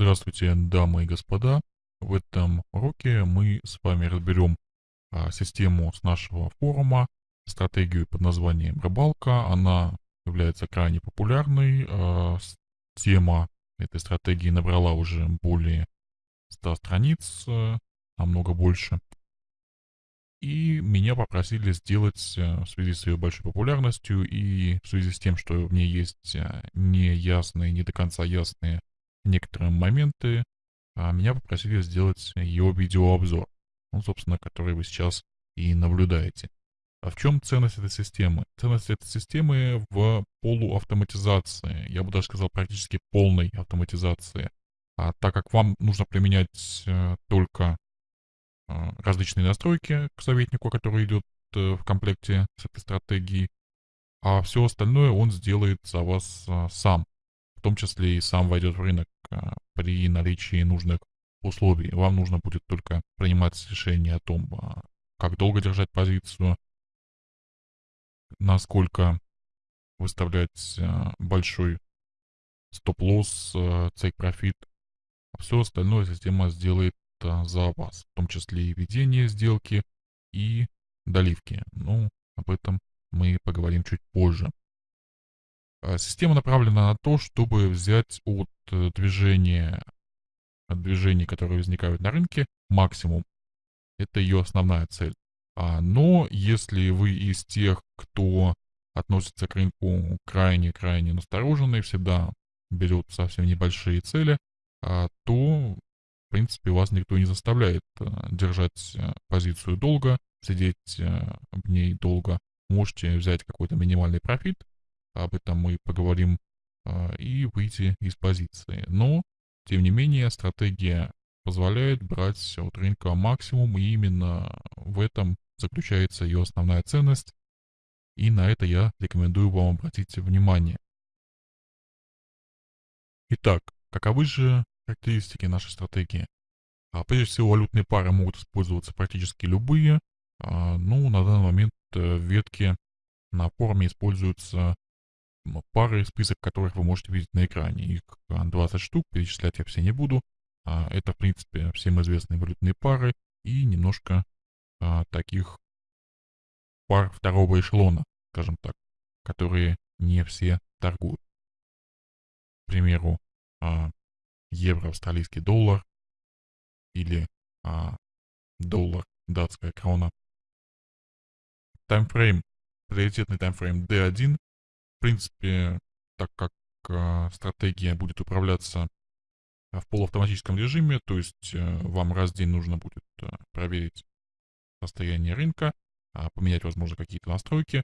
Здравствуйте, дамы и господа. В этом уроке мы с вами разберем а, систему с нашего форума, стратегию под названием «Рыбалка». Она является крайне популярной. А, тема этой стратегии набрала уже более 100 страниц, а, намного больше. И меня попросили сделать а, в связи с ее большой популярностью и в связи с тем, что в ней есть а, неясные, не до конца ясные некоторые моменты, а меня попросили сделать ее видеообзор, ну, собственно, который вы сейчас и наблюдаете. А в чем ценность этой системы? Ценность этой системы в полуавтоматизации, я бы даже сказал практически полной автоматизации. А так как вам нужно применять э, только э, различные настройки к советнику, который идет э, в комплекте с этой стратегией, а все остальное он сделает за вас э, сам том числе и сам войдет в рынок а, при наличии нужных условий. Вам нужно будет только принимать решение о том, а, как долго держать позицию, насколько выставлять а, большой стоп-лосс, цейк-профит. Все остальное система сделает за вас, в том числе и ведение сделки, и доливки. Ну, об этом мы поговорим чуть позже. А, система направлена на то, чтобы взять от э, движения, от движений, которые возникают на рынке, максимум. Это ее основная цель. А, но если вы из тех, кто относится к рынку крайне-крайне настороженно и всегда берет совсем небольшие цели, а, то, в принципе, вас никто не заставляет э, держать э, позицию долго, сидеть в ней долго. Можете взять какой-то минимальный профит, об этом мы поговорим, а, и выйти из позиции. Но, тем не менее, стратегия позволяет брать от рынка максимум, и именно в этом заключается ее основная ценность, и на это я рекомендую вам обратить внимание. Итак, каковы же характеристики нашей стратегии? А, прежде всего, валютные пары могут использоваться практически любые. А, ну, на данный момент э, в ветке на форуме используются пары, список которых вы можете видеть на экране. Их 20 а, штук, перечислять я все не буду. А, это, в принципе, всем известные валютные пары и немножко а, таких пар второго эшелона, скажем так, которые не все торгуют. К примеру, евро, австралийский доллар или доллар, датская крона. Таймфрейм, приоритетный таймфрейм D1 в принципе, так как э, стратегия будет управляться в полуавтоматическом режиме, то есть э, вам раз в день нужно будет э, проверить состояние рынка, э, поменять, возможно, какие-то настройки,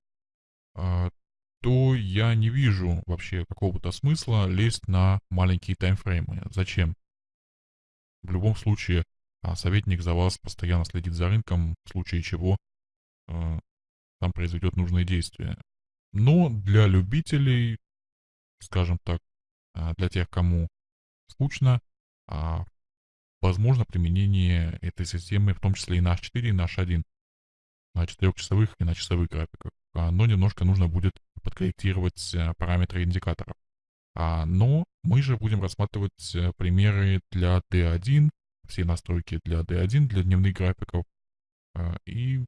то я не вижу вообще какого-то смысла лезть на маленькие таймфреймы. Зачем? В любом случае, советник за вас постоянно следит за рынком, в случае чего там произведет нужные действия. Но для любителей, скажем так, а, для тех, кому скучно, а, возможно применение этой системы, в том числе и на H4, и на H1, на 4-часовых и на часовых графиках. А, но немножко нужно будет подкорректировать параметры индикаторов. Но мы же будем рассматривать примеры для D1, все настройки для D1, для дневных графиков. И, в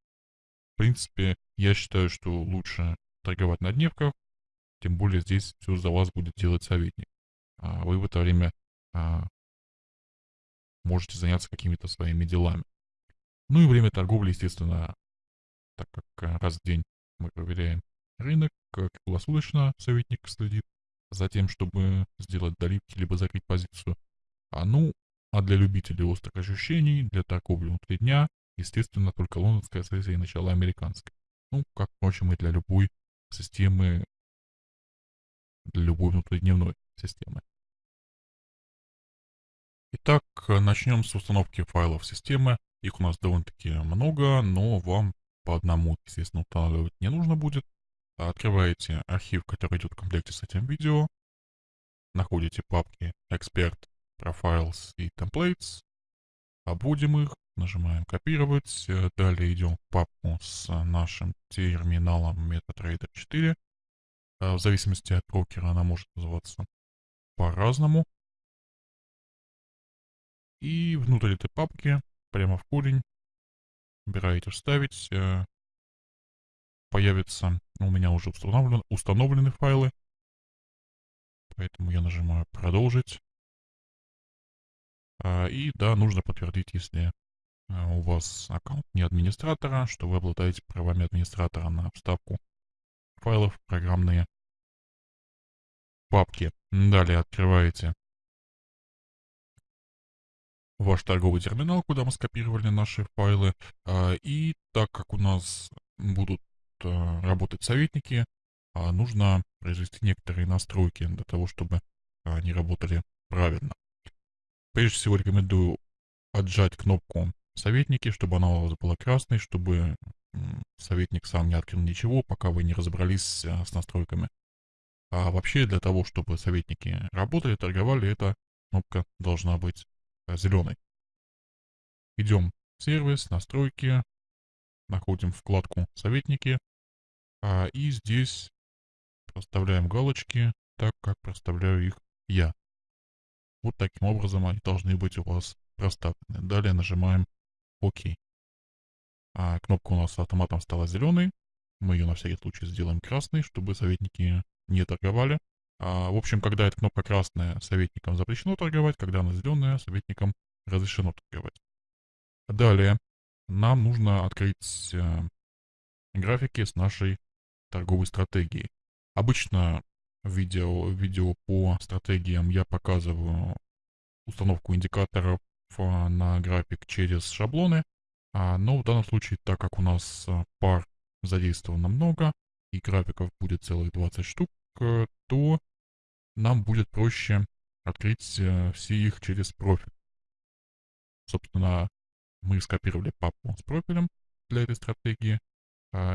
принципе, я считаю, что лучше торговать на дневках, тем более здесь все за вас будет делать советник. А вы в это время а, можете заняться какими-то своими делами. Ну и время торговли, естественно, так как а, раз в день мы проверяем рынок, круглосуточно советник следит за тем, чтобы сделать доливки, либо закрыть позицию. А ну, а для любителей острых ощущений, для торговли внутри дня, естественно, только лондонская сессия и начало американской. Ну, как, впрочем, и для любой системы для любой внутридневной системы. Итак, начнем с установки файлов системы. Их у нас довольно-таки много, но вам по одному, естественно, устанавливать не нужно будет. Открываете архив, который идет в комплекте с этим видео. Находите папки Expert, Profiles и Templates. Обводим их, Нажимаем копировать. Э, далее идем в папку с нашим терминалом MetaTrader 4. Э, в зависимости от брокера она может называться по-разному. И внутрь этой папки, прямо в корень, убираете «Вставить», э, появится, у меня уже установлен, установлены файлы, поэтому я нажимаю «Продолжить». А, и да, нужно подтвердить, если у вас аккаунт не администратора, что вы обладаете правами администратора на вставку файлов в программные папки. Далее открываете ваш торговый терминал, куда мы скопировали наши файлы. А, и так как у нас будут работать советники, нужно произвести некоторые настройки для того, чтобы они работали правильно. Прежде всего рекомендую отжать кнопку «Советники», чтобы она у вас была красной, чтобы советник сам не открыл ничего, пока вы не разобрались а, с настройками. А вообще для того, чтобы советники работали, торговали, эта кнопка должна быть а, зеленой. Идем в сервис, настройки, находим вкладку «Советники», а, и здесь проставляем галочки так, как проставляю их я. Вот таким образом они должны быть у вас проставлены. Далее нажимаем ОК. А кнопка у нас автоматом стала зеленой. Мы ее на всякий случай сделаем красной, чтобы советники не торговали. А, в общем, когда эта кнопка красная, советникам запрещено торговать, когда она зеленая, советникам разрешено торговать. Далее нам нужно открыть э, графики с нашей торговой стратегией. Обычно видео, видео по стратегиям я показываю установку индикаторов на график через шаблоны. А, но в данном случае, так как у нас а, пар задействовано много и графиков будет целых 20 штук, э, то нам будет проще открыть э, все их через профиль. Собственно, мы скопировали папку с профилем для этой стратегии,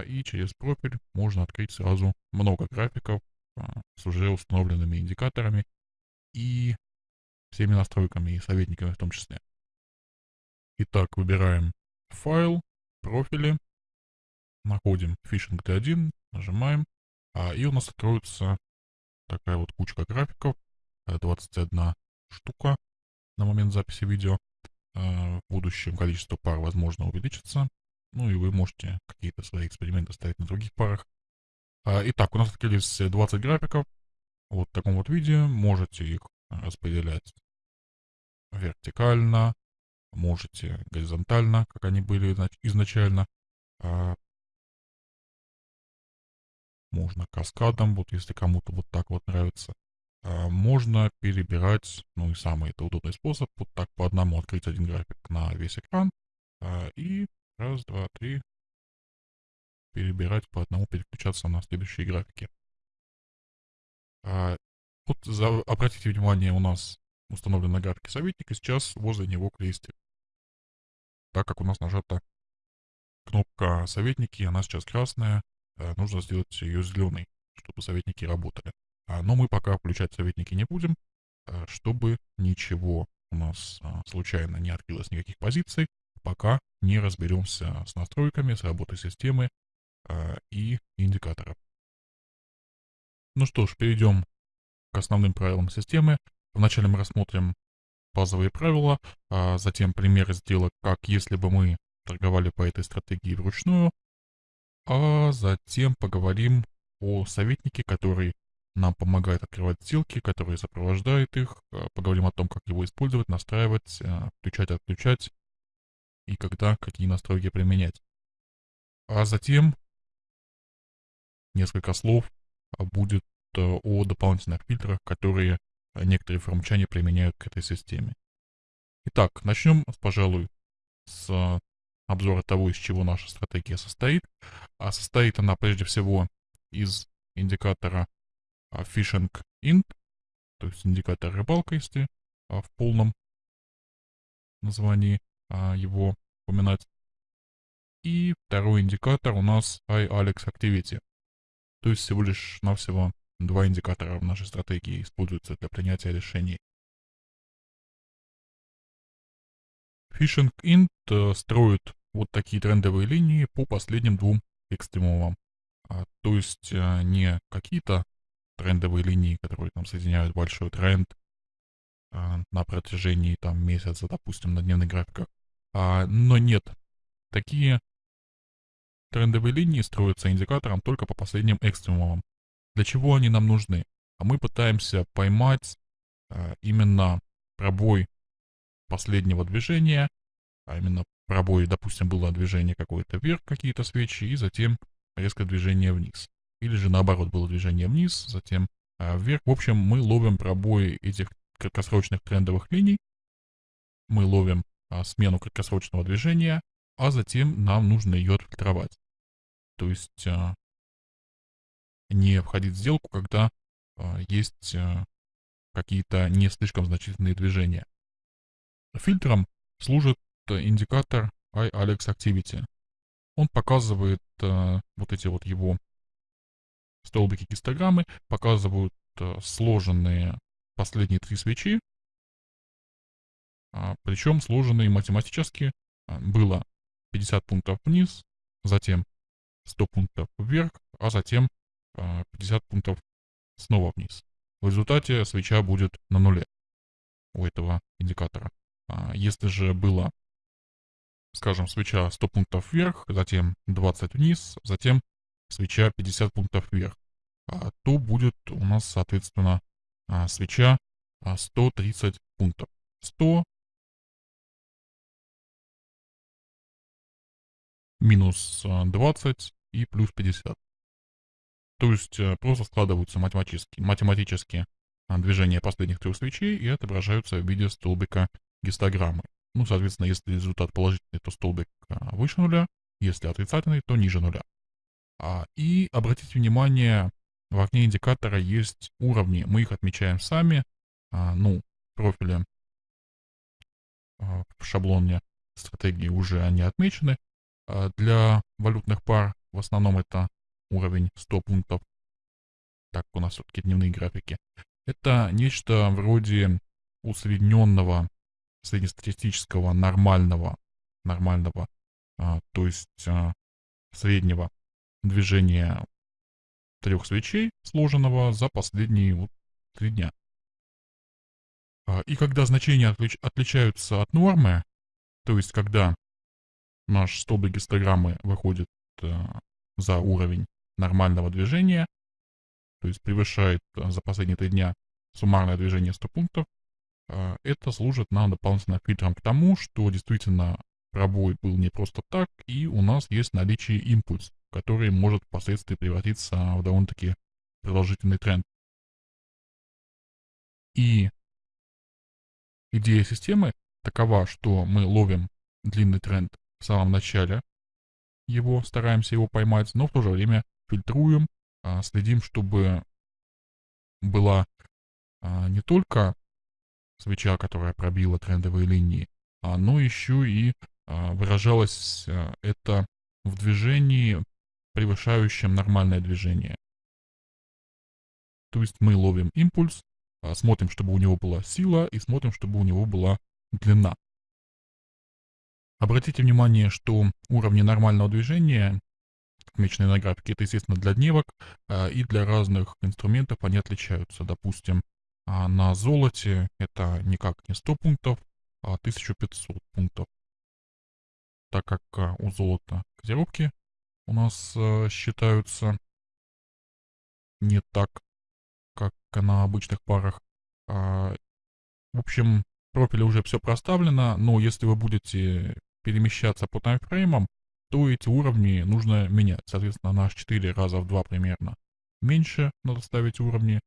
и через профиль можно открыть сразу много графиков а, с уже установленными индикаторами и всеми настройками и советниками в том числе. Итак, выбираем файл, профили, находим фишинг T1, нажимаем, а, и у нас откроется такая вот кучка графиков, 21 э, штука на момент записи видео. Э, в будущем количество пар, возможно, увеличится. Ну и вы можете какие-то свои эксперименты ставить на других парах. А, итак, у нас открылись 20 графиков. Вот в таком вот виде. Можете их распределять вертикально, можете горизонтально, как они были изначально. А, можно каскадом, вот если кому-то вот так вот нравится. А, можно перебирать, ну и самый это удобный способ, вот так по одному открыть один график на весь экран. И раз, два, три, перебирать по одному, переключаться на следующие графики. Вот за, обратите внимание, у нас установлена графика советника, сейчас возле него крестик. Так как у нас нажата кнопка советники, она сейчас красная, а, нужно сделать ее зеленой, чтобы советники работали. А, но мы пока включать советники не будем, а, чтобы ничего у нас а, случайно не открылось никаких позиций, пока не разберемся с настройками, с работой системы и индикаторов. Ну что ж, перейдем к основным правилам системы. Вначале мы рассмотрим базовые правила, а затем примеры сделок, как если бы мы торговали по этой стратегии вручную, а затем поговорим о советнике, который нам помогает открывать сделки, который сопровождает их, а, поговорим о том, как его использовать, настраивать, а, включать, отключать и когда какие настройки применять. А затем несколько слов а, будет о дополнительных фильтрах, которые э, некоторые форумчане применяют к этой системе. Итак, начнем, пожалуй, с обзора того, из чего наша стратегия состоит. А состоит она прежде всего из индикатора а, Fishing Int, то есть индикатор рыбалка, а, в полном названии его упоминать. И второй индикатор у нас iAlex Activity. То есть всего лишь навсего два индикатора в нашей стратегии используются для принятия решений. Phishing Int э, строит вот такие трендовые линии по последним двум экстремумам. А, то есть а, не какие-то трендовые линии, которые там соединяют большой тренд, а, на протяжении там месяца, допустим, на дневных графиках. А, но нет, такие трендовые линии строятся индикатором только по последним экстремумам. Для чего они нам нужны? А мы пытаемся поймать а, именно пробой последнего движения, а именно пробой, допустим, было движение какое-то вверх, какие-то свечи, и затем резкое движение вниз. Или же наоборот было движение вниз, затем а, вверх. В общем, мы ловим пробои этих краткосрочных трендовых линий, мы ловим а, смену краткосрочного движения, а затем нам нужно ее отфильтровать. То есть а, не входить в сделку, когда а, есть а, какие-то не слишком значительные движения. Фильтром служит индикатор iAlex Activity. Он показывает а, вот эти вот его столбики гистограммы, показывают сложенные последние три свечи, причем сложенные математически было 50 пунктов вниз, затем 100 пунктов вверх, а затем 50 пунктов снова вниз. В результате свеча будет на нуле у этого индикатора. А, если же было, скажем, свеча 100 пунктов вверх, затем 20 вниз, затем свеча 50 пунктов вверх, а, то будет у нас, соответственно, а, свеча 130 пунктов. 100 минус 20 и плюс 50. То есть э, просто складываются математически, математически движения последних трех свечей и отображаются в виде столбика гистограммы. Ну, соответственно, если результат положительный, то столбик а, выше нуля, если отрицательный, то ниже нуля. А, и обратите внимание, в окне индикатора есть уровни, мы их отмечаем сами, а, ну, профили а, в шаблоне стратегии уже они отмечены. А, для валютных пар в основном это уровень 100 пунктов, так у нас все-таки дневные графики. Это нечто вроде усредненного среднестатистического нормального, нормального, а, то есть а, среднего движения трех свечей, сложенного за последние вот, три дня. А, и когда значения отлич, отличаются от нормы, то есть когда наш столбик гистограммы выходит а, за уровень нормального движения, то есть превышает а, за последние три дня суммарное движение 100 пунктов, а, это служит нам дополнительно фильтром к тому, что действительно пробой был не просто так, и у нас есть наличие импульс, который может впоследствии превратиться в довольно-таки продолжительный тренд. И идея системы такова, что мы ловим длинный тренд в самом начале его, стараемся его поймать, но в то же время фильтруем, а, следим, чтобы была а, не только свеча, которая пробила трендовые линии, а, но еще и выражалось это в движении, превышающем нормальное движение. То есть мы ловим импульс, смотрим, чтобы у него была сила, и смотрим, чтобы у него была длина. Обратите внимание, что уровни нормального движения, отмеченные на графике, это, естественно, для дневок, и для разных инструментов они отличаются. Допустим, а на золоте это никак не 100 пунктов, а 1500 пунктов. Так как а, у золота котировки у нас а, считаются не так, как на обычных парах. А, в общем, в профиле уже все проставлено, но если вы будете перемещаться по таймфреймам, то эти уровни нужно менять. Соответственно, на 4 раза в 2 примерно меньше надо ставить уровни,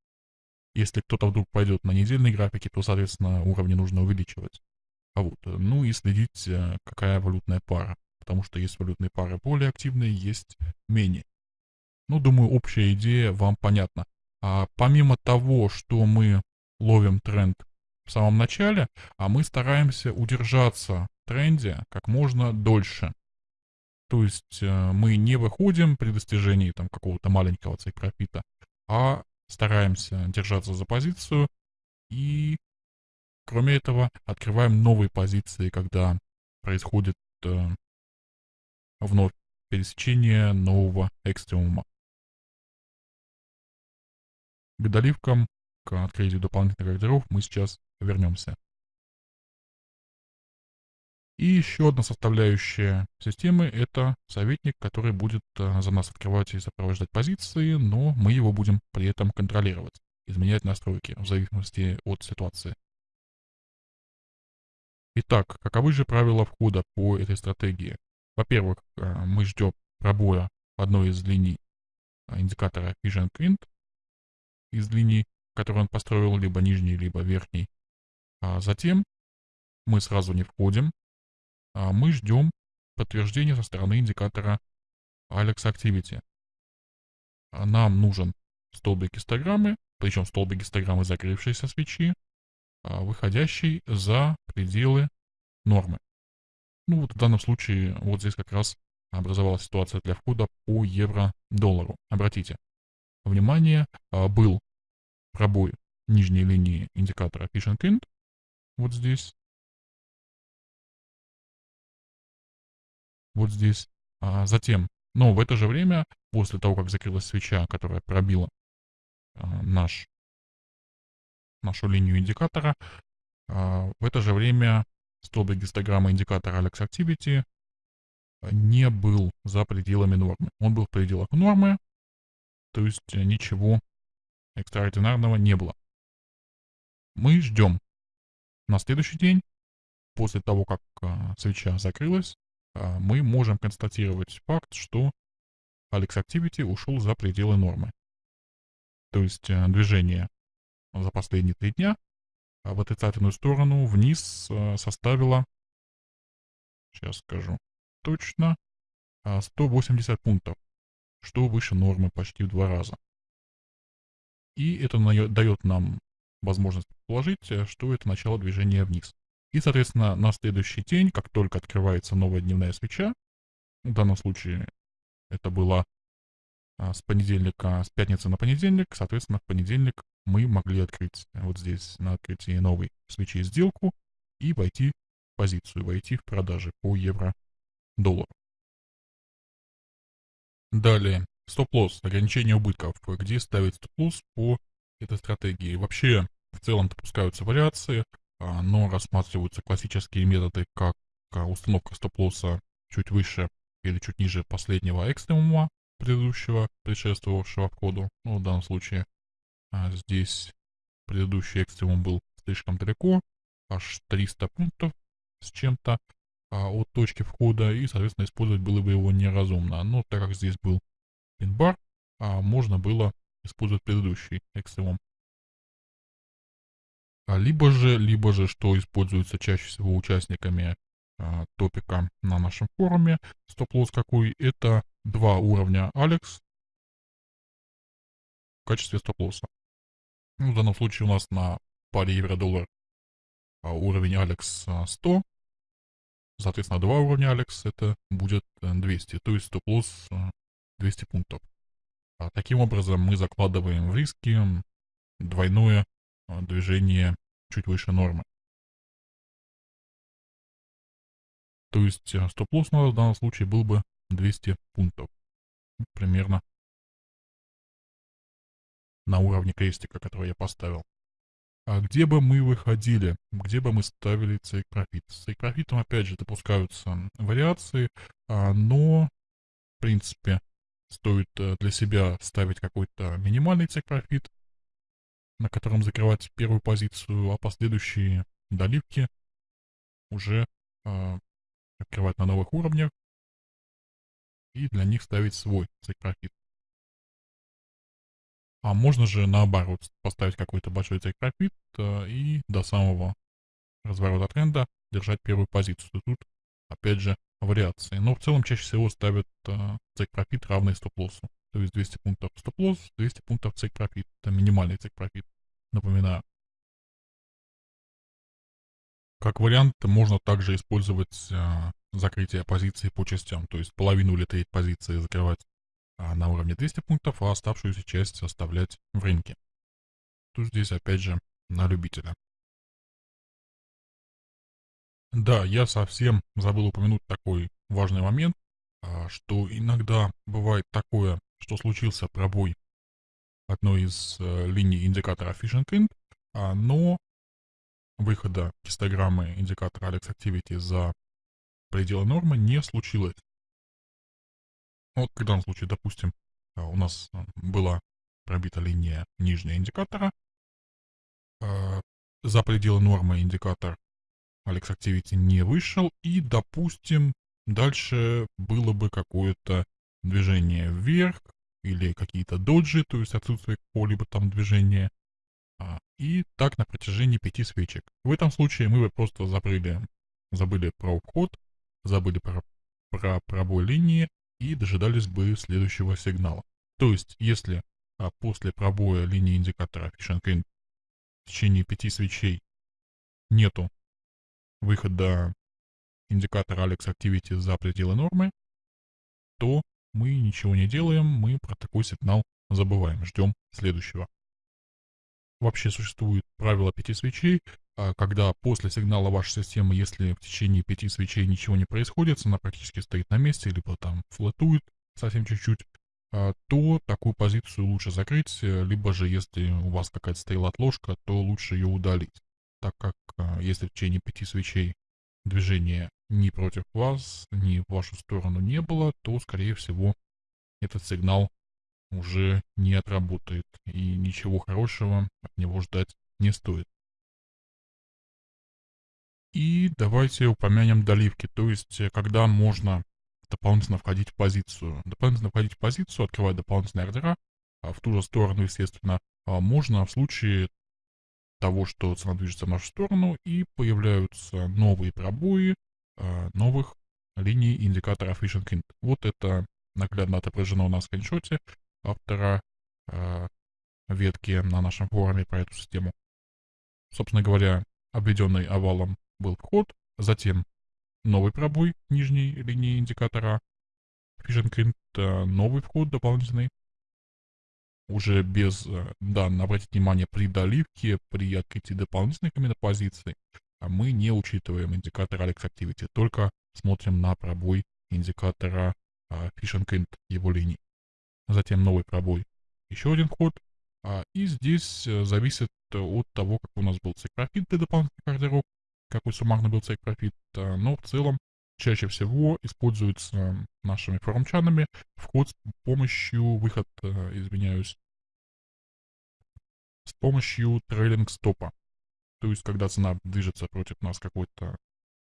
если кто-то вдруг пойдет на недельной графике, то, соответственно, уровни нужно увеличивать. А вот, э, ну и следить, э, какая валютная пара. Потому что есть валютные пары более активные, есть менее. Ну, думаю, общая идея вам понятна. А помимо того, что мы ловим тренд в самом начале, а мы стараемся удержаться в тренде как можно дольше. То есть э, мы не выходим при достижении там какого-то маленького цейк-профита, а стараемся держаться за позицию и, кроме этого, открываем новые позиции, когда происходит э, вновь пересечение нового экстремума. К доливкам, к открытию дополнительных ордеров мы сейчас вернемся. И еще одна составляющая системы – это советник, который будет э, за нас открывать и сопровождать позиции, но мы его будем при этом контролировать, изменять настройки в зависимости от ситуации. Итак, каковы же правила входа по этой стратегии? Во-первых, э, мы ждем пробоя одной из линий э, индикатора Vision Print, из линий, которые он построил, либо нижней, либо верхней. А затем мы сразу не входим, мы ждем подтверждения со стороны индикатора Alex Activity. А нам нужен столбик гистограммы, причем столбик гистограммы закрывшейся свечи, а, выходящий за пределы нормы. Ну вот в данном случае вот здесь как раз образовалась ситуация для входа по евро-доллару. Обратите внимание, был пробой нижней линии индикатора Fish and вот здесь, вот здесь. А затем, но в это же время, после того, как закрылась свеча, которая пробила а, наш, нашу линию индикатора, а, в это же время столбик гистограммы индикатора Alex Activity не был за пределами нормы. Он был в пределах нормы, то есть ничего экстраординарного не было. Мы ждем на следующий день, после того, как а, свеча закрылась, мы можем констатировать факт, что Alex Activity ушел за пределы нормы. То есть э, движение за последние три дня в отрицательную сторону вниз э, составило, сейчас скажу точно, 180 а, пунктов, что выше нормы почти в два раза. И это дает нам возможность предположить, э, что это начало движения вниз. И, соответственно, на следующий день, как только открывается новая дневная свеча, в данном случае это было а, с понедельника, с пятницы на понедельник, соответственно, в понедельник мы могли открыть вот здесь на открытии новой свечи сделку и войти в позицию, войти в продажи по евро-доллару. Далее, стоп-лосс, ограничение убытков. Где ставить стоп-лосс по этой стратегии? Вообще, в целом допускаются вариации, но рассматриваются классические методы, как а, установка стоп-лосса чуть выше или чуть ниже последнего экстремума предыдущего, предшествовавшего входу. Ну, в данном случае а, здесь предыдущий экстремум был слишком далеко, аж 300 пунктов с чем-то а, от точки входа, и, соответственно, использовать было бы его неразумно. Но так как здесь был пин-бар, а, можно было использовать предыдущий экстремум. А либо же, либо же, что используется чаще всего участниками а, топика на нашем форуме, стоп-лосс какой, это два уровня Алекс в качестве стоп-лосса. Ну, в данном случае у нас на паре евро-доллар а, уровень Алекс 100, соответственно, два уровня Алекс это будет 200, то есть стоп-лосс 200 пунктов. А таким образом мы закладываем в риски двойное а, движение чуть выше нормы. То есть а, стоп-лосс в данном случае был бы 200 пунктов. Примерно на уровне крестика, который я поставил. А где бы мы выходили, где бы мы ставили цейк профит? С цейк профитом опять же допускаются вариации, но в принципе стоит э, для себя ставить какой-то минимальный цейк профит, на котором закрывать первую позицию, а последующие доливки уже э, открывать на новых уровнях и для них ставить свой take profit. А можно же наоборот поставить какой-то большой take э, и до самого разворота тренда держать первую позицию. Тут опять же вариации. Но в целом чаще всего ставят э, take profit равный стоп-лоссу. То есть 200 пунктов стоп-лосс, 200 пунктов take profit. Это минимальный take profit. Напоминаю. Как вариант, можно также использовать э, закрытие позиции по частям, то есть половину или треть позиции закрывать а, на уровне 200 пунктов, а оставшуюся часть оставлять в рынке. Тут здесь опять же на любителя. Да, я совсем забыл упомянуть такой важный момент, а, что иногда бывает такое, что случился пробой одной из э, линий индикатора Fishing Print, а, но выхода гистограммы индикатора Alex Activity за пределы нормы не случилось. Вот в данном случае, допустим, а, у нас а, была пробита линия нижнего индикатора, а, за пределы нормы индикатор Alex Activity не вышел, и, допустим, дальше было бы какое-то движение вверх, или какие-то доджи, то есть отсутствие какого-либо там движения, и так на протяжении пяти свечек. В этом случае мы бы просто забыли, забыли про вход, забыли про, про пробой линии и дожидались бы следующего сигнала. То есть, если а, после пробоя линии индикатора Fishing Green в течение пяти свечей нету выхода индикатора Alex Activity за пределы нормы, то мы ничего не делаем, мы про такой сигнал забываем, ждем следующего. Вообще существует правило пяти свечей, а, когда после сигнала вашей системы, если в течение пяти свечей ничего не происходит, она практически стоит на месте, либо там флотует совсем чуть-чуть, а, то такую позицию лучше закрыть, э, либо же, если у вас какая-то стояла отложка, то лучше ее удалить, так как а, если в течение пяти свечей движения ни против вас, ни в вашу сторону не было, то, скорее всего, этот сигнал уже не отработает, и ничего хорошего от него ждать не стоит. И давайте упомянем доливки, то есть э, когда можно дополнительно входить в позицию. Дополнительно входить в позицию, открывать дополнительные ордера, а в ту же сторону, естественно, а можно в случае того, что цена движется в нашу сторону и появляются новые пробои новых линий индикатора Fishing Hint. Вот это наглядно отображено в скриншоте автора э, ветки на нашем форуме про эту систему. Собственно говоря, обведенный овалом был вход, затем новый пробой нижней линии индикатора, Fishing э, новый вход дополнительный, уже без, э, да, обратите внимание, при доливке, при открытии дополнительных именно позиций, мы не учитываем индикатор Alex Activity, только смотрим на пробой индикатора э, Fishing его линий затем новый пробой, еще один ход. А, и здесь э, зависит от того, как у нас был цейк профит для дополнительных ордеров, какой суммарно был цейк профит, а, но в целом чаще всего используется нашими форумчанами вход с помощью, выход, э, извиняюсь, с помощью трейлинг стопа. То есть, когда цена движется против нас какое-то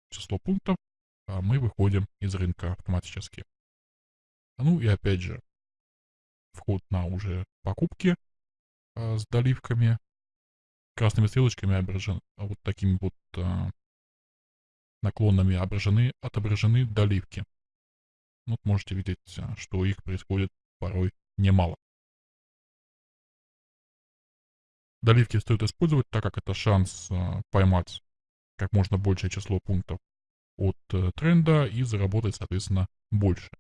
число пунктов, а, мы выходим из рынка автоматически. Ну и опять же, вход на уже покупки а, с доливками. Красными стрелочками отображены, а вот такими вот а, наклонами отображены, отображены доливки. Вот можете видеть, а, что их происходит порой немало. Доливки стоит использовать, так как это шанс а, поймать как можно большее число пунктов от а, тренда и заработать, соответственно, больше.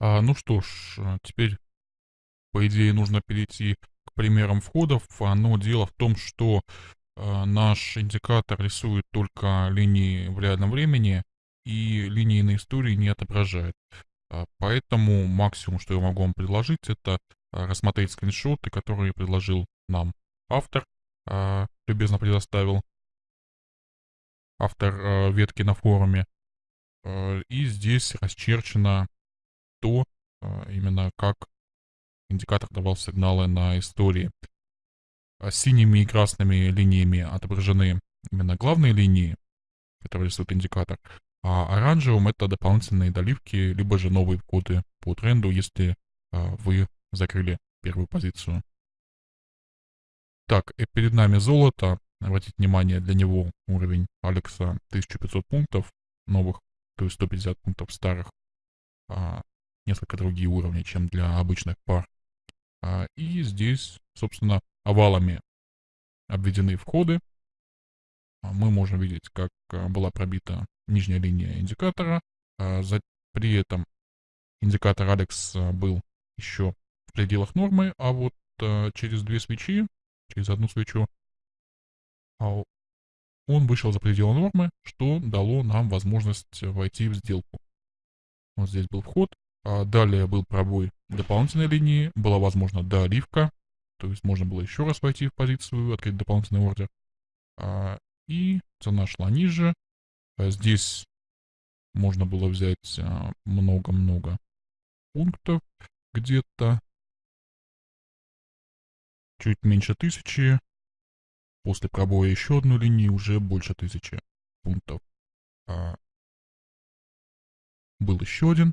А, ну что ж, а, теперь, по идее, нужно перейти к примерам входов, но дело в том, что а, наш индикатор рисует только линии в реальном времени и линии на истории не отображает. А, поэтому максимум, что я могу вам предложить, это рассмотреть скриншоты, которые предложил нам автор, а, любезно предоставил автор а, ветки на форуме. И здесь расчерчено то, именно как индикатор давал сигналы на истории. А синими и красными линиями отображены именно главные линии, которые рисует индикатор, а оранжевым это дополнительные доливки, либо же новые коды по тренду, если вы закрыли первую позицию. Так, и перед нами золото. Обратите внимание, для него уровень Алекса 1500 пунктов новых, то есть 150 пунктов старых. А, несколько другие уровни, чем для обычных пар. А, и здесь, собственно, овалами обведены входы. А, мы можем видеть, как а, была пробита нижняя линия индикатора. А, за, при этом индикатор Алекс был еще пределах нормы, а вот а, через две свечи, через одну свечу, а, он вышел за пределы нормы, что дало нам возможность войти в сделку. Вот здесь был вход, а далее был пробой дополнительной линии, была возможна доливка, то есть можно было еще раз войти в позицию, открыть дополнительный ордер. А, и цена шла ниже, А здесь можно было взять а, много-много пунктов, где-то чуть меньше тысячи. После пробоя еще одной линии уже больше тысячи пунктов. А, был еще один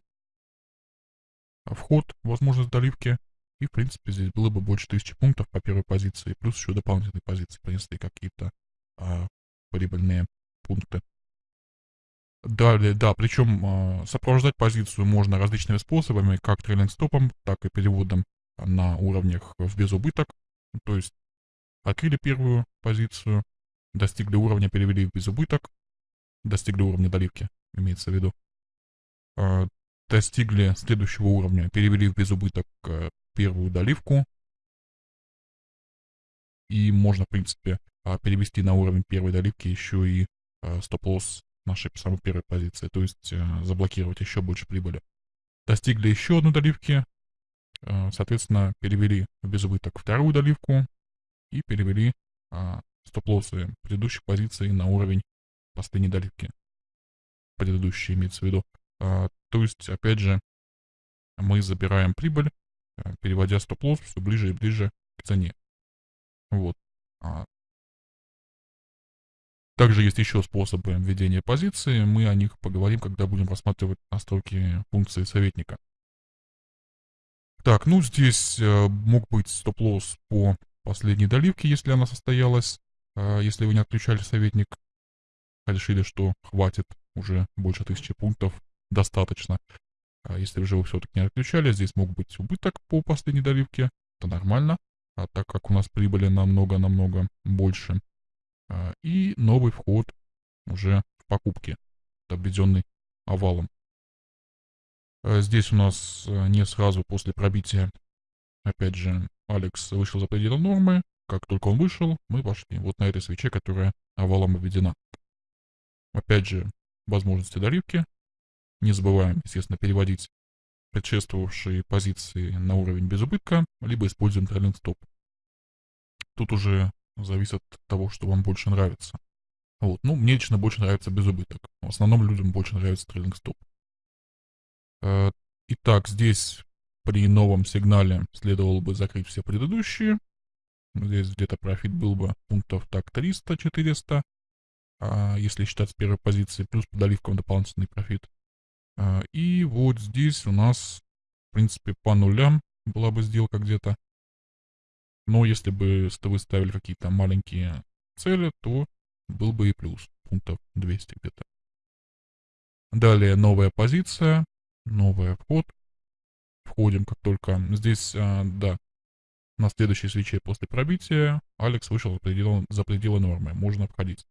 вход, возможность доливки. И, в принципе, здесь было бы больше тысячи пунктов по первой позиции. Плюс еще дополнительные позиции принесли какие-то а, прибыльные пункты. Далее, да, причем э, сопровождать позицию можно различными способами, как трейлинг-стопом, так и переводом на уровнях в безубыток. То есть открыли первую позицию, достигли уровня, перевели в безубыток, достигли уровня доливки, имеется в виду. Э, достигли следующего уровня, перевели в безубыток э, первую доливку. И можно, в принципе, э, перевести на уровень первой доливки еще и э, стоп-лосс нашей самой первой позиции, то есть э, заблокировать еще больше прибыли. Достигли еще одной доливки, соответственно, перевели в безубыток вторую доливку и перевели э, стоп-лоссы предыдущих позиций на уровень последней доливки. Предыдущие имеется в виду. Э, то есть, опять же, мы забираем прибыль, э, переводя стоп-лосс все ближе и ближе к цене. Вот. А, также есть еще способы введения позиции, мы о них поговорим, когда будем рассматривать настройки функции советника. Так, ну здесь э, мог быть стоп-лосс по последней доливке, если она состоялась, э, если вы не отключали советник, решили, что хватит уже больше тысячи пунктов, достаточно. А если же вы все-таки не отключали, здесь мог быть убыток по последней доливке, это нормально, а так как у нас прибыли намного-намного больше, а, и новый вход уже в покупки, обведенный овалом. А, здесь у нас а, не сразу после пробития, опять же, Алекс вышел за пределы нормы. Как только он вышел, мы пошли вот на этой свече, которая овалом обведена. Опять же, возможности доливки. Не забываем, естественно, переводить предшествовавшие позиции на уровень без убытка, либо используем трейлинг стоп. Тут уже зависит от того, что вам больше нравится. Вот. Ну, мне лично больше нравится без убыток. В основном людям больше нравится трейлинг стоп. Э, итак, здесь при новом сигнале следовало бы закрыть все предыдущие. Здесь где-то профит был бы пунктов так 300-400, а если считать с первой позиции, плюс по доливкам дополнительный профит. А, и вот здесь у нас, в принципе, по нулям была бы сделка где-то. Но если бы вы ставили какие-то маленькие цели, то был бы и плюс, пунктов 200 где-то. Далее новая позиция, новый вход. Входим как только здесь, а, да, на следующей свече после пробития Алекс вышел за пределы, за пределы нормы, можно входить.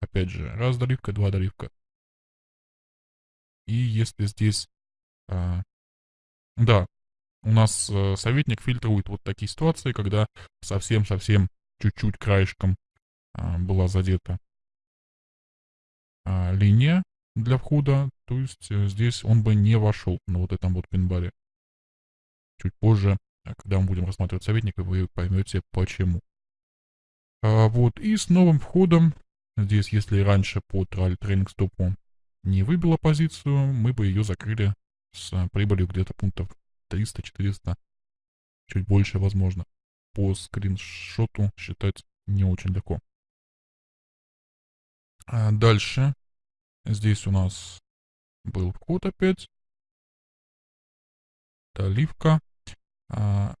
Опять же, раз доливка, два доливка. И если здесь, а, да, у нас э, советник фильтрует вот такие ситуации, когда совсем-совсем чуть-чуть краешком э, была задета э, линия для входа, то есть э, здесь он бы не вошел на вот этом вот пинбаре. Чуть позже, э, когда мы будем рассматривать советника, вы поймете почему. А, вот, и с новым входом, здесь, если раньше по тренинг стопу не выбила позицию, мы бы ее закрыли с прибылью где-то пунктов 300-400, чуть больше возможно. По скриншоту считать не очень легко. А дальше. Здесь у нас был вход опять. Доливка. А,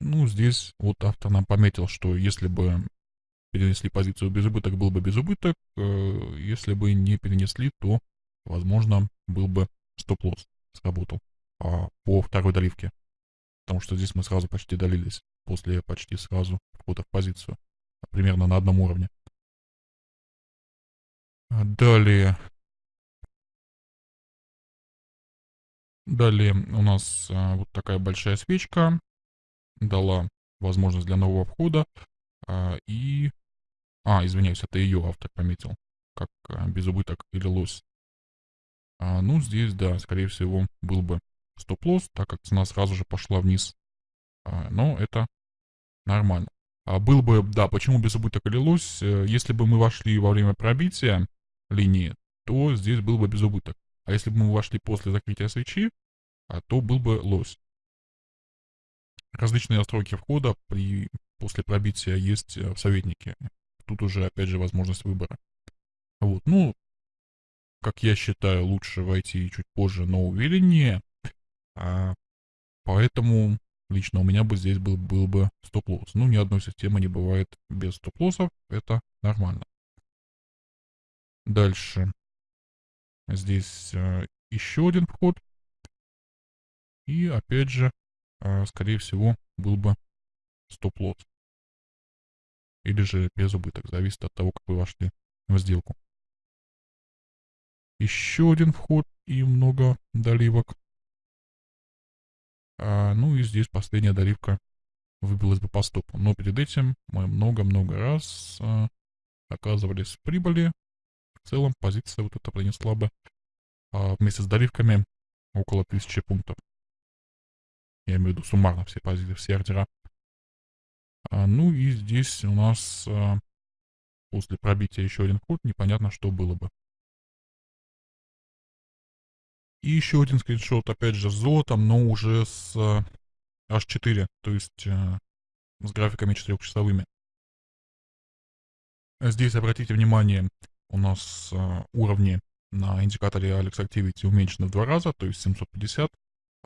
ну, здесь вот автор нам пометил, что если бы перенесли позицию без убыток, был бы без убыток. Э, если бы не перенесли, то, возможно, был бы стоп-лосс сработал а, по второй доливке. Потому что здесь мы сразу почти долились. После почти сразу входа в позицию. Примерно на одном уровне. А далее. Далее у нас а, вот такая большая свечка. Дала возможность для нового входа. А, и... А, извиняюсь, это ее автор пометил. Как а, без убыток или лось. А, ну, здесь, да, скорее всего, был бы стоп-лосс, так как цена сразу же пошла вниз. А, но это нормально. А был бы, да, почему без убыток или лось? Э, если бы мы вошли во время пробития, линии, то здесь был бы безубыток. А если бы мы вошли после закрытия свечи, а, то был бы лось. Различные настройки входа при, после пробития есть э, в советнике. Тут уже, опять же, возможность выбора. Вот, ну, как я считаю, лучше войти чуть позже, но увереннее. А, поэтому лично у меня бы здесь был, был бы стоп-лосс. Ну, ни одной системы не бывает без стоп-лоссов, это нормально. Дальше. Здесь а, еще один вход. И опять же, а, скорее всего, был бы стоп-лосс. Или же без убыток, зависит от того, как вы вошли в сделку. Еще один вход и много доливок. А, ну и здесь последняя доливка выбилась бы по стопу. Но перед этим мы много-много раз а, оказывались в прибыли. В целом позиция вот эта принесла бы а, вместе с доливками около 1000 пунктов. Я имею в виду суммарно все позиции, все ордера. А, ну и здесь у нас а, после пробития еще один ход, непонятно, что было бы. И еще один скриншот, опять же, с золотом, но уже с а, H4, то есть а, с графиками четырехчасовыми. Здесь, обратите внимание, у нас а, уровни на индикаторе Alex Activity уменьшены в два раза, то есть 750.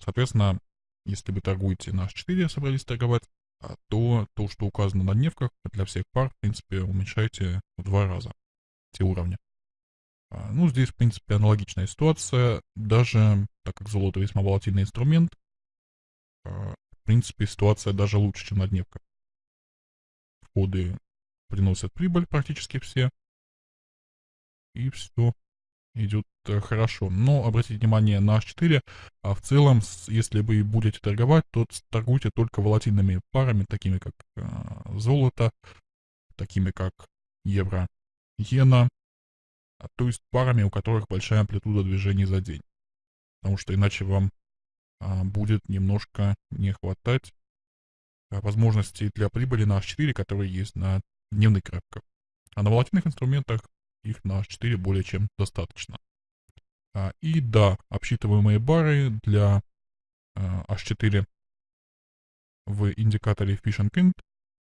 Соответственно, если вы торгуете на H4, собрались торговать, а, то то, что указано на дневках, для всех пар, в принципе, уменьшайте в два раза те уровни. А, ну, здесь, в принципе, аналогичная ситуация. Даже, так как золото весьма волатильный инструмент, а, в принципе, ситуация даже лучше, чем на дневках. Входы приносят прибыль практически все. И все идет э, хорошо. Но обратите внимание на H4, а в целом, если вы будете торговать, то торгуйте только волатильными парами, такими как э, золото, такими как евро, иена, а, то есть парами, у которых большая амплитуда движений за день. Потому что иначе вам а, будет немножко не хватать а, возможностей для прибыли на H4, которые есть на дневных графиках. А на волатильных инструментах их на H4 более чем достаточно. А, и да, обсчитываемые бары для а, H4 в индикаторе and Kind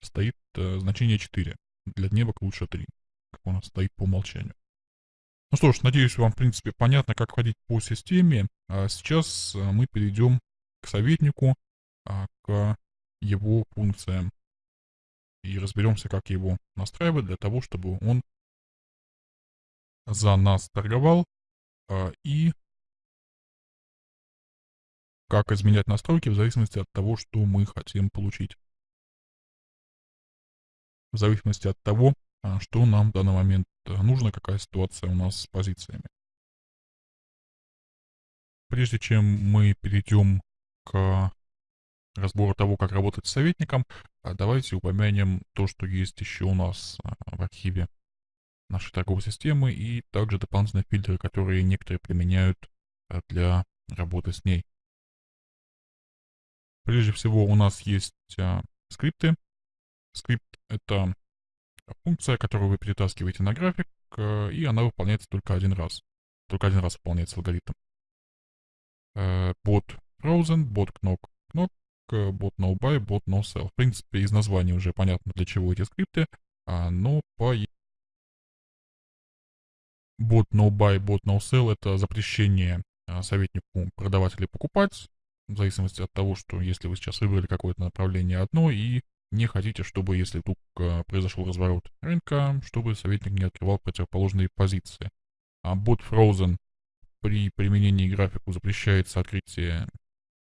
стоит а, значение 4. Для дневок лучше 3, как у нас стоит по умолчанию. Ну что ж, надеюсь, вам, в принципе, понятно, как ходить по системе. А сейчас а, мы перейдем к советнику, к его функциям. И разберемся, как его настраивать для того, чтобы он за нас торговал а, и как изменять настройки в зависимости от того, что мы хотим получить. В зависимости от того, а, что нам в данный момент а, нужно, какая ситуация у нас с позициями. Прежде чем мы перейдем к разбору того, как работать с советником, а, давайте упомянем то, что есть еще у нас в архиве нашей торговой системы и также дополнительные фильтры, которые некоторые применяют э, для работы с ней. Прежде всего у нас есть а, скрипты. Скрипт — это функция, которую вы перетаскиваете на график, а, и она выполняется только один раз. Только один раз выполняется алгоритм. Bot frozen, bot knock, knock, bot no buy, bot no sell. В принципе, из названия уже понятно, для чего эти скрипты, а, но по Bot no buy, bot no sell — это запрещение а, советнику продавать или покупать, в зависимости от того, что если вы сейчас выбрали какое-то направление одно и не хотите, чтобы, если вдруг а, произошел разворот рынка, чтобы советник не открывал противоположные позиции. А bot frozen при применении графику запрещается открытие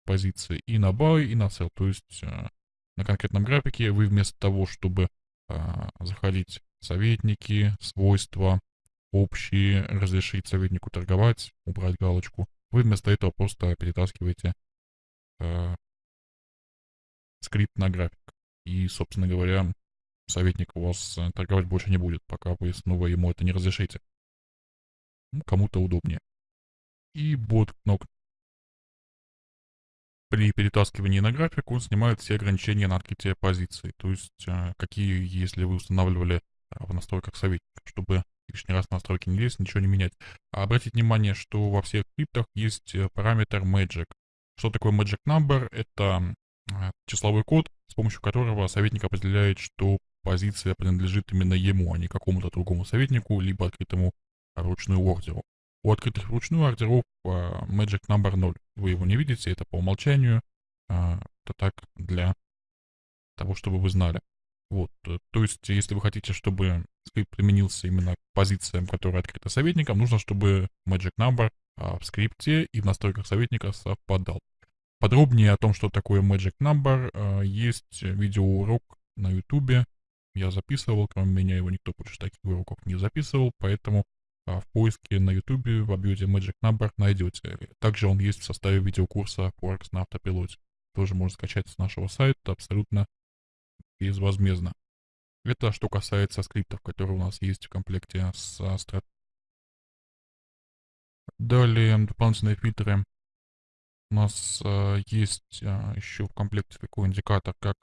позиции и на buy, и на sell. То есть а, на конкретном графике вы вместо того, чтобы заходить советники, свойства, общие, разрешить советнику торговать, убрать галочку. Вы вместо этого просто перетаскиваете э, скрипт на график. И, собственно говоря, советник у вас э, торговать больше не будет, пока вы снова ему это не разрешите. Ну, кому-то удобнее. И бот кнопка. При перетаскивании на график он снимает все ограничения на открытие позиции. То есть, э, какие, если вы устанавливали э, в настройках советника, чтобы лишний раз настройки не лезть, ничего не менять. А обратите внимание, что во всех скриптах есть э, параметр magic. Что такое magic number? Это э, числовой код, с помощью которого советник определяет, что позиция принадлежит именно ему, а не какому-то другому советнику, либо открытому ручную ордеру. У открытых вручную ордеров magic number 0. Вы его не видите, это по умолчанию. Это так для того, чтобы вы знали. Вот, э, то есть, если вы хотите, чтобы скрипт применился именно к позициям, которые открыты советником, нужно, чтобы magic number а, в скрипте и в настройках советника совпадал. Подробнее о том, что такое magic number, а, есть видеоурок на ютубе. Я записывал, кроме меня его никто больше таких уроков не записывал, поэтому а, в поиске на ютубе в объеме magic number найдете. Также он есть в составе видеокурса Forex на автопилоте. Тоже можно скачать с нашего сайта абсолютно безвозмездно. Это что касается скриптов, которые у нас есть в комплекте с Astra. Далее дополнительные фильтры. У нас э, есть э, еще в комплекте такой индикатор, как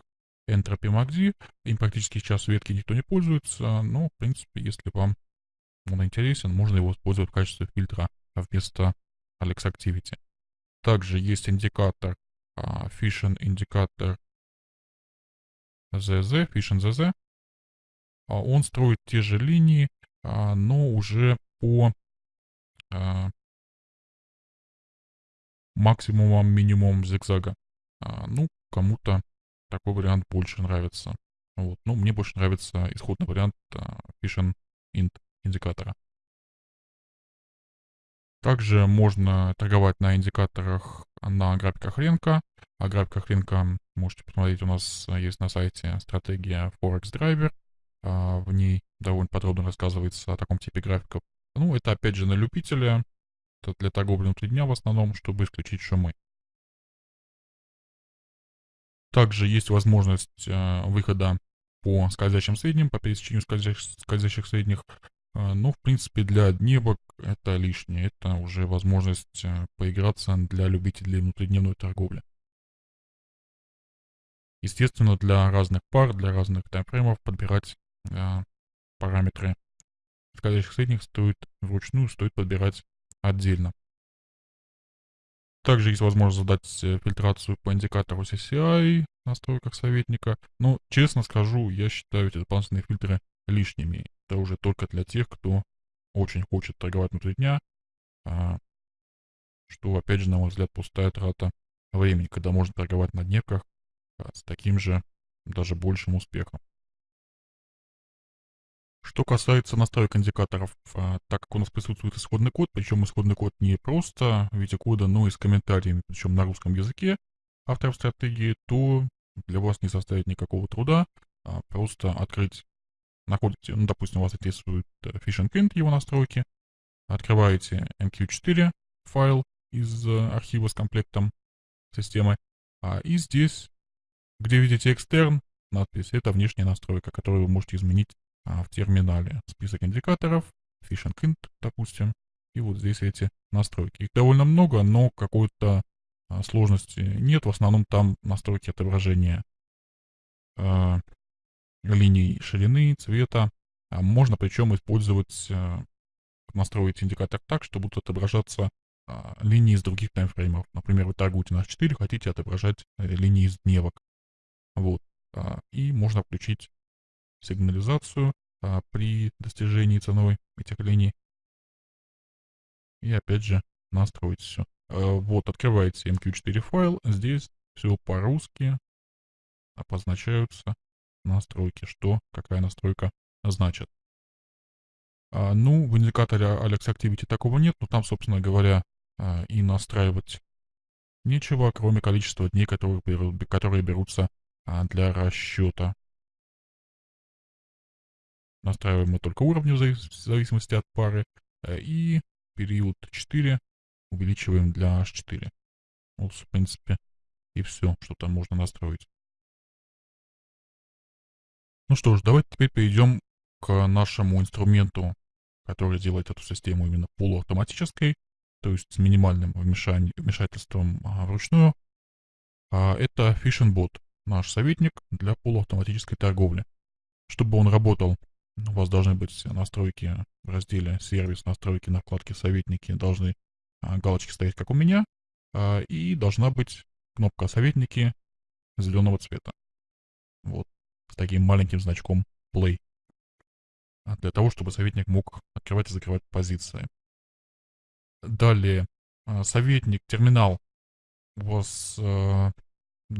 Entropy MACD. Им практически сейчас ветки никто не пользуется, но, в принципе, если вам он интересен, можно его использовать в качестве фильтра вместо Alex Activity. Также есть индикатор, э, Fission индикатор ZZ, Fission ZZ. А, он строит те же линии, а, но уже по а, максимумам, минимумам зигзага. Ну, кому-то такой вариант больше нравится. Вот. Ну, мне больше нравится исходный вариант Fission Int индикатора. Также можно торговать на индикаторах на графиках рынка. О рынка можете посмотреть, у нас есть на сайте стратегия Forex Driver. А, в ней довольно подробно рассказывается о таком типе графиков. Ну, это опять же на любителя. Это для торговли внутри дня в основном, чтобы исключить шумы. Также есть возможность э, выхода по скользящим средним, по пересечению скользящих, скользящих средних. Э, но, в принципе, для дневок это лишнее. Это уже возможность э, поиграться для любителей внутридневной торговли. Естественно, для разных пар, для разных таймфреймов подбирать э, параметры скользящих средних стоит вручную, стоит подбирать отдельно. Также есть возможность задать э, фильтрацию по индикатору CCI в настройках советника. Но, честно скажу, я считаю эти дополнительные фильтры лишними. Это уже только для тех, кто очень хочет торговать внутри дня, а, что, опять же, на мой взгляд, пустая трата времени, когда можно торговать на дневках с таким же, даже большим успехом. Что касается настроек индикаторов, а, так как у нас присутствует исходный код, причем исходный код не просто в виде кода, но и с комментариями, причем на русском языке авторов стратегии, то для вас не составит никакого труда а, просто открыть, находите, ну, допустим, у вас интересует э, Fishing Print, его настройки, открываете MQ4 файл из э, архива с комплектом системы, а, и здесь, где видите extern, надпись, это внешняя настройка, которую вы можете изменить а, в терминале. Список индикаторов, Fishing Int, допустим, и вот здесь эти настройки. Их довольно много, но какой-то а, сложности нет. В основном там настройки отображения э, линий ширины, цвета. А можно причем использовать, э, настроить индикатор так, что будут отображаться э, линии из других таймфреймов. Например, вы торгуете на H4, хотите отображать э, линии из дневок. Вот. Э, и можно включить сигнализацию э, при достижении ценой этих. И опять же настроить все. Э, вот, открываете MQ4 файл, здесь все по-русски обозначаются настройки, что какая настройка значит. А, ну, в индикаторе Alex Activity такого нет, но там, собственно говоря, а, и настраивать нечего, кроме количества дней, которые, берут, которые берутся а, для расчета. Настраиваем мы только уровни в зависимости от пары. Э, и период 4 увеличиваем для H4. Вот, в принципе, и все, что там можно настроить. Ну что ж, давайте теперь перейдем к нашему инструменту, который делает эту систему именно полуавтоматической, то есть с минимальным вмешательством а, вручную. А это Fishing Bot, наш советник для полуавтоматической торговли. Чтобы он работал У вас должны быть настройки в разделе «Сервис», настройки на вкладке «Советники», должны а, галочки стоять, как у меня, а, и должна быть кнопка «Советники» зеленого цвета. Вот, с таким маленьким значком play. А, для того, чтобы советник мог открывать и закрывать позиции. Далее, советник, терминал у вас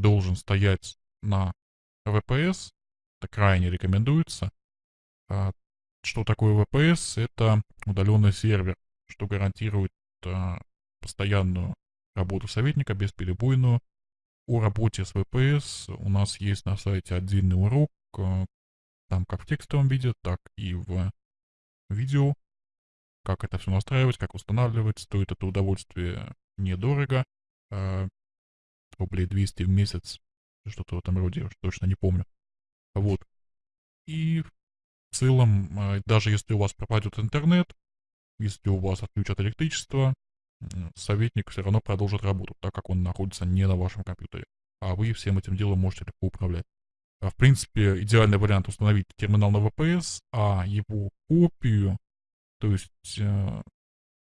должен стоять на VPS. Это крайне рекомендуется. А, что такое VPS? Это удаленный сервер, что гарантирует а, постоянную работу советника, бесперебойную. О работе с VPS у нас есть на сайте отдельный урок, э, там как в текстовом виде, так и в видео, как это все настраивать, как устанавливать. Стоит это удовольствие недорого, рублей 200 в месяц, что-то в этом роде, точно не помню. Вот. И в целом, э, даже если у вас пропадет интернет, если у вас отключат электричество, советник все равно продолжит работу, так как он находится не на вашем компьютере. А вы всем этим делом можете легко управлять. А в принципе, идеальный вариант установить терминал на VPS, а его копию, то есть э,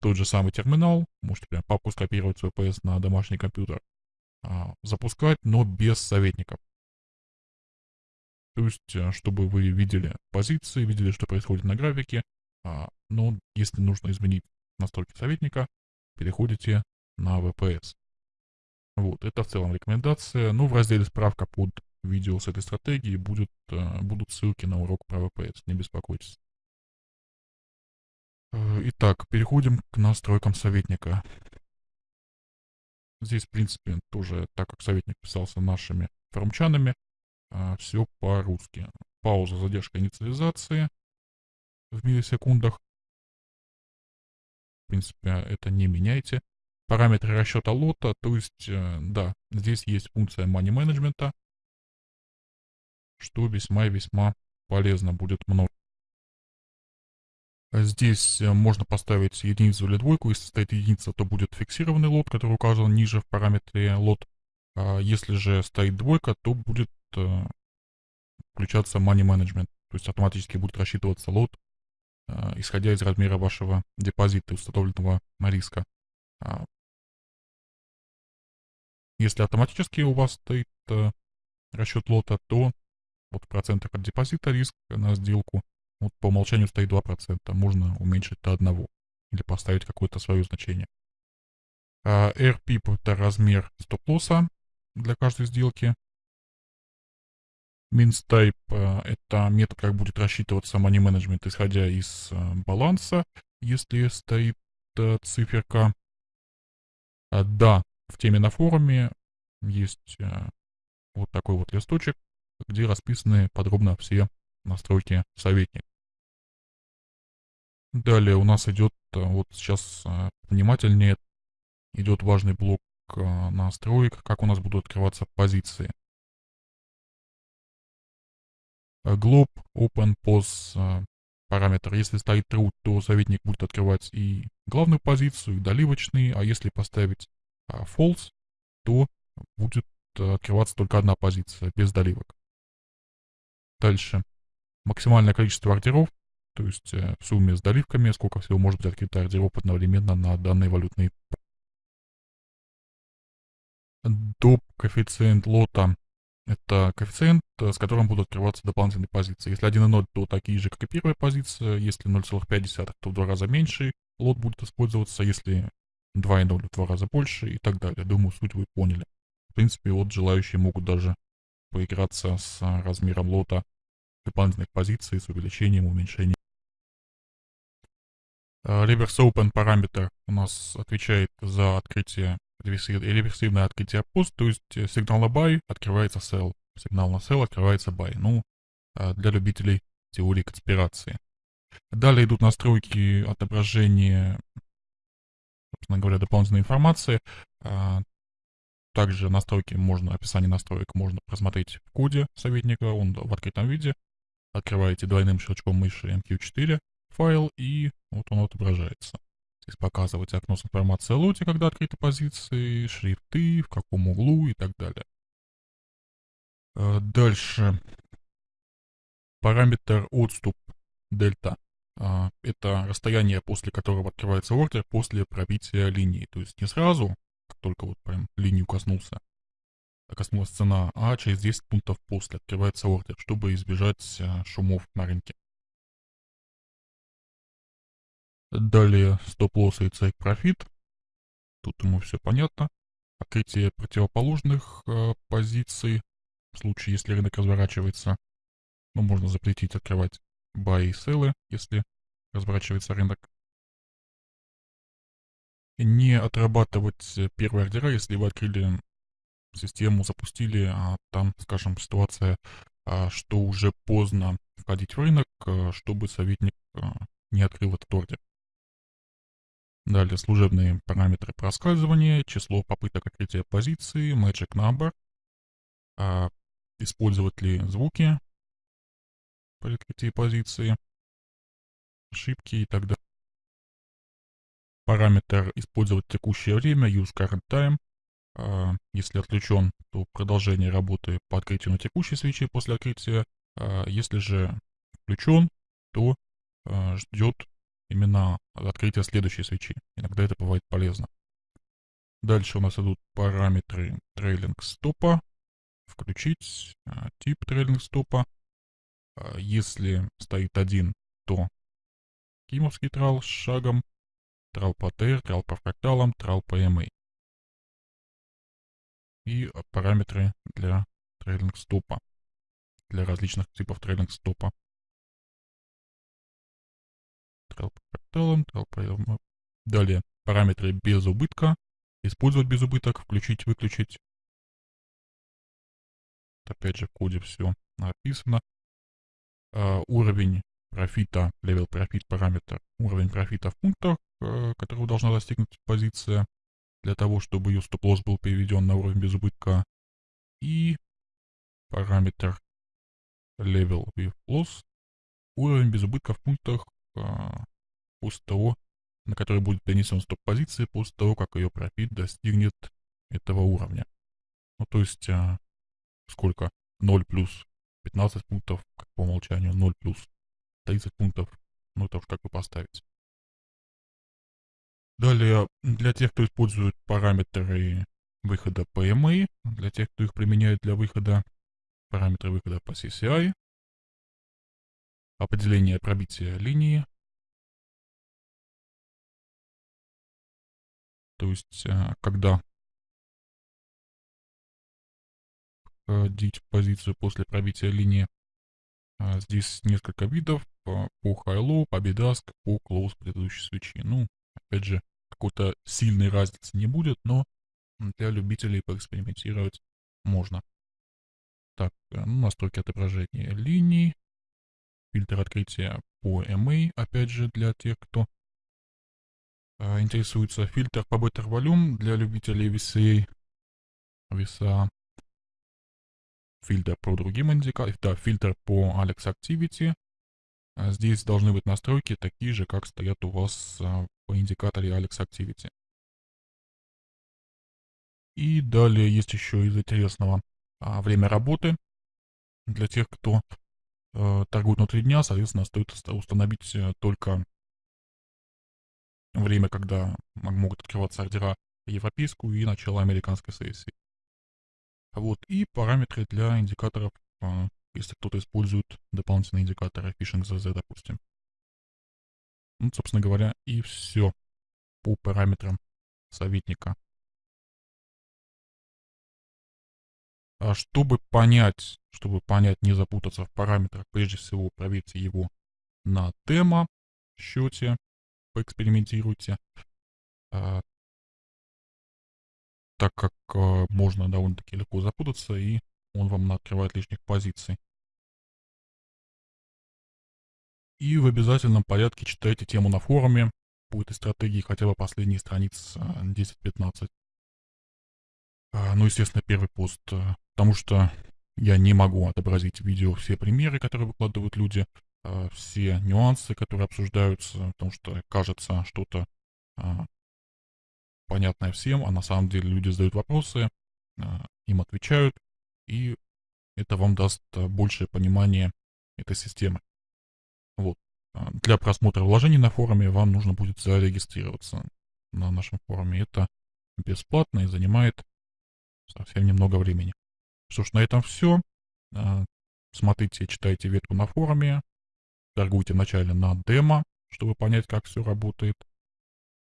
тот же самый терминал, можете прям папку скопировать с VPS на домашний компьютер, запускать, но без советников. То есть, э, чтобы вы видели позиции, видели, что происходит на графике, э, но если нужно изменить настройки советника, переходите на VPS. Вот, это в целом рекомендация. Ну, в разделе справка под видео с этой стратегией будет, э, будут ссылки на урок про VPS, не беспокойтесь. Э, итак, переходим к настройкам советника. Здесь, в принципе, тоже, так как советник писался нашими форумчанами, э, все по-русски. Пауза, задержка инициализации в миллисекундах принципе, это не меняйте. Параметры расчета лота, то есть, э, да, здесь есть функция money management, что весьма и весьма полезно будет много. Здесь э, можно поставить единицу или двойку. Если стоит единица, то будет фиксированный лот, который указан ниже в параметре лот. А если же стоит двойка, то будет э, включаться money management. То есть автоматически будет рассчитываться лот Э, исходя из размера вашего депозита, установленного на риска. А, если автоматически у вас стоит э, расчет лота, то вот в процентах от депозита риск на сделку вот по умолчанию стоит 2%. Можно уменьшить до 1 или поставить какое-то свое значение. А RPIP это размер стоп-лосса для каждой сделки. MinStype э, — это метод, как будет рассчитываться money management, исходя из э, баланса, если стоит э, циферка. Да, в теме на форуме есть вот такой вот листочек, где расписаны подробно все настройки советника. Далее у нас идет, вот сейчас внимательнее, идет важный блок настроек, как у нас будут открываться позиции. Э, glob open э, параметр. Если стоит true, то советник будет открывать и главную позицию, и доливочный, а если поставить false, то будет э, открываться только одна позиция, без доливок. Дальше. Максимальное количество ордеров, то есть в сумме с доливками, сколько всего может быть открыто ордеров одновременно на данной валютной. Доп коэффициент лота это коэффициент, э, с которым будут открываться дополнительные позиции. Если 1,0, то такие же, как и первая позиция. Если 0,5, то в два раза меньше лот будет использоваться. Если 2,0, в два раза больше и так далее. Думаю, суть вы поняли. В принципе, вот желающие могут даже поиграться с размером лота дополнительных позиций, с увеличением, уменьшением. Э, Reverse Open параметр у нас отвечает за открытие реверсивное открытие пост, то есть э, сигнал на buy открывается sell, сигнал на sell открывается buy. Ну, а, для любителей теории конспирации. Далее идут настройки отображения, собственно говоря, дополнительной информации. Также настройки можно, описание настроек можно просмотреть в коде советника, он в открытом виде. Открываете двойным щелчком мыши MQ4 файл и вот он отображается. Здесь показывать окно с информацией о лоте, когда открыты позиции, шрифты, в каком углу и так далее. Э, дальше. Параметр отступ дельта. А, это расстояние, после которого открывается ордер после пробития линии. То есть не сразу, как только вот прям линию коснулся, коснулась цена, а через 10 пунктов после открывается ордер, чтобы избежать а, шумов на рынке. Далее стоп-лосс и цейк профит. Тут ему все понятно. Открытие противоположных э, позиций в случае, если рынок разворачивается. Ну, можно запретить открывать buy и селлы, если разворачивается рынок. Не отрабатывать первые ордера, если вы открыли систему, запустили, а там, скажем, ситуация, а, что уже поздно входить в рынок, а, чтобы советник а, не открыл этот ордер. Далее служебные параметры проскальзывания, число попыток открытия позиции, magic number, а, использовать ли звуки при открытии позиции, ошибки и так далее. Параметр использовать текущее время, use current time. А, если отключен, то продолжение работы по открытию на текущей свече после открытия. А, если же включен, то а, ждет именно открытия следующей свечи. Иногда это бывает полезно. Дальше у нас идут параметры трейлинг стопа. Включить тип трейлинг стопа. Если стоит один, то кимовский трал с шагом, трал по TR, трал по фракталам, трал по MA. И параметры для трейлинг стопа, для различных типов трейлинг стопа. Фракталам, трал по MA. Далее параметры без убытка, использовать без убыток, включить, выключить. Опять же в коде все написано. Uh, уровень профита, level профит параметр, уровень профита в пунктах, э, которого должна достигнуть позиция для того, чтобы ее стоп-лосс был переведен на уровень без убытка. И параметр level with loss, уровень без убытка в пунктах э, после того, на который будет перенесен стоп-позиции после того, как ее профит достигнет этого уровня. Ну, то есть, э, сколько? 0 плюс 15 пунктов, как по умолчанию, 0 плюс 30 пунктов. Ну, это уж как вы поставите. Далее, для тех, кто использует параметры выхода PMA, для тех, кто их применяет для выхода, параметры выхода по CCI, определение пробития линии, то есть, э, когда входить в позицию после пробития линии. А, здесь несколько видов по, по high-low, по bid по close предыдущей свечи. Ну, опять же, какой-то сильной разницы не будет, но для любителей поэкспериментировать можно. Так, э, ну, настройки отображения линий, фильтр открытия по MA, опять же, для тех, кто э, интересуется. Фильтр по Better для любителей VCA, VSA фильтр по другим индикаторам, да, фильтр по Alex Activity. А здесь должны быть настройки такие же, как стоят у вас по индикаторе Alex Activity. И далее есть еще из интересного время работы. Для тех, кто э, торгует внутри дня, соответственно, стоит установить э, только время, когда могут открываться ордера европейскую и начало американской сессии. Вот, и параметры для индикаторов, а, если кто-то использует дополнительные индикаторы Phishing ZZ, допустим. Ну, собственно говоря, и все по параметрам советника. А чтобы понять, чтобы понять, не запутаться в параметрах, прежде всего проверьте его на демо счете, поэкспериментируйте. А, так как э, можно довольно-таки легко запутаться, и он вам открывает лишних позиций. И в обязательном порядке читайте тему на форуме по этой стратегии, хотя бы последние страниц 10-15. А, ну, естественно, первый пост, э, потому что я не могу отобразить в видео все примеры, которые выкладывают люди, э, все нюансы, которые обсуждаются, потому что кажется что-то а, понятное всем, а на самом деле люди задают вопросы, а, им отвечают, и это вам даст а, большее понимание этой системы. Вот. А, для просмотра вложений на форуме вам нужно будет зарегистрироваться на нашем форуме. Это бесплатно и занимает совсем немного времени. Что ж, на этом все. А, смотрите, читайте ветку на форуме. Торгуйте вначале на демо, чтобы понять, как все работает.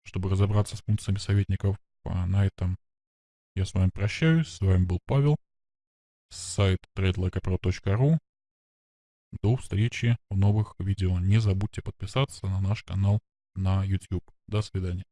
Чтобы разобраться с функциями советников. А на этом я с вами прощаюсь. С вами был Павел. Сайт tradelikeapro.ru. До встречи в новых видео. Не забудьте подписаться на наш канал на YouTube. До свидания.